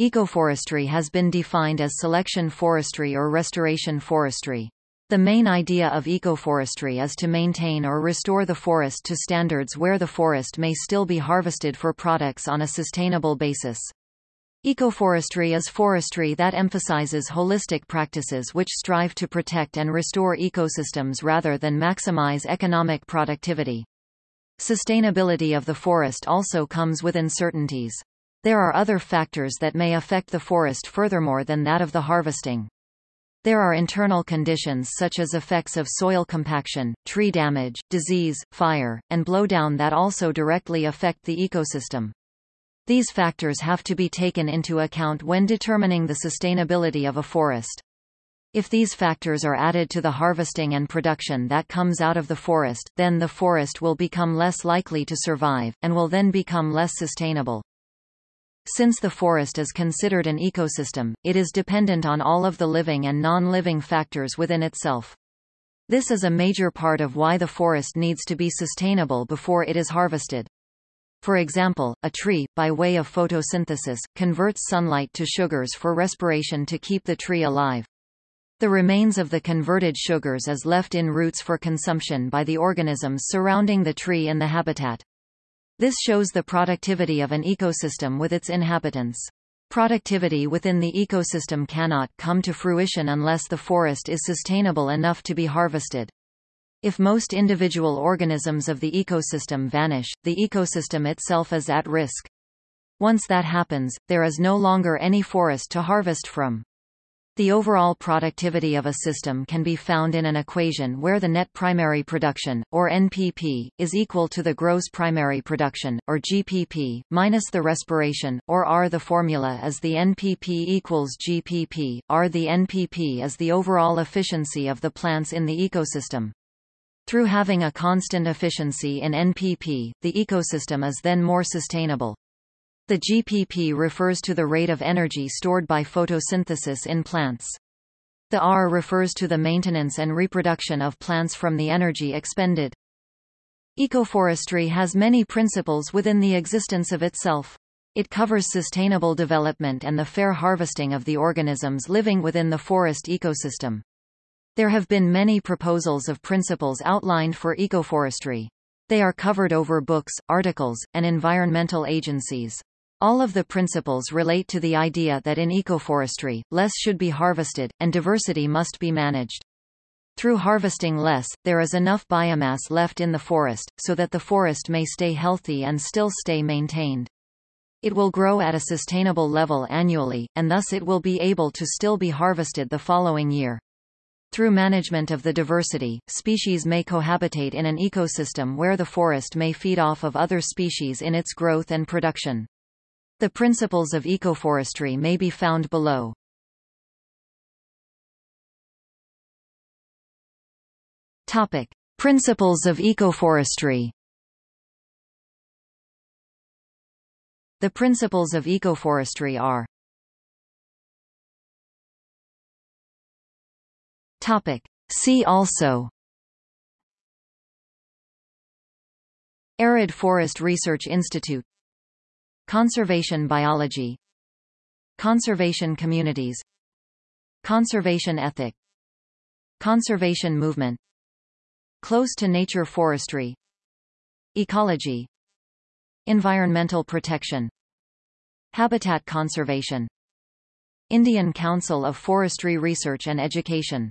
Ecoforestry has been defined as selection forestry or restoration forestry. The main idea of ecoforestry is to maintain or restore the forest to standards where the forest may still be harvested for products on a sustainable basis. Ecoforestry is forestry that emphasizes holistic practices which strive to protect and restore ecosystems rather than maximize economic productivity. Sustainability of the forest also comes with uncertainties. There are other factors that may affect the forest furthermore than that of the harvesting. There are internal conditions such as effects of soil compaction, tree damage, disease, fire, and blowdown that also directly affect the ecosystem. These factors have to be taken into account when determining the sustainability of a forest. If these factors are added to the harvesting and production that comes out of the forest, then the forest will become less likely to survive, and will then become less sustainable. Since the forest is considered an ecosystem, it is dependent on all of the living and non-living factors within itself. This is a major part of why the forest needs to be sustainable before it is harvested. For example, a tree, by way of photosynthesis, converts sunlight to sugars for respiration to keep the tree alive. The remains of the converted sugars is left in roots for consumption by the organisms surrounding the tree in the habitat. This shows the productivity of an ecosystem with its inhabitants. Productivity within the ecosystem cannot come to fruition unless the forest is sustainable enough to be harvested. If most individual organisms of the ecosystem vanish, the ecosystem itself is at risk. Once that happens, there is no longer any forest to harvest from. The overall productivity of a system can be found in an equation where the net primary production, or NPP, is equal to the gross primary production, or GPP, minus the respiration, or R. The formula is the NPP equals GPP, R. The NPP is the overall efficiency of the plants in the ecosystem. Through having a constant efficiency in NPP, the ecosystem is then more sustainable. The GPP refers to the rate of energy stored by photosynthesis in plants. The R refers to the maintenance and reproduction of plants from the energy expended. Ecoforestry has many principles within the existence of itself. It covers sustainable development and the fair harvesting of the organisms living within the forest ecosystem. There have been many proposals of principles outlined for ecoforestry. They are covered over books, articles, and environmental agencies. All of the principles relate to the idea that in ecoforestry, less should be harvested, and diversity must be managed. Through harvesting less, there is enough biomass left in the forest, so that the forest may stay healthy and still stay maintained. It will grow at a sustainable level annually, and thus it will be able to still be harvested the following year. Through management of the diversity, species may cohabitate in an ecosystem where the forest may feed off of other species in its growth and production. The principles of ecoforestry may be found below. Topic: Principles of ecoforestry. The principles of ecoforestry are Topic. See also Arid Forest Research Institute Conservation biology. Conservation communities. Conservation ethic. Conservation movement. Close to nature forestry. Ecology. Environmental protection. Habitat conservation. Indian Council of Forestry Research and Education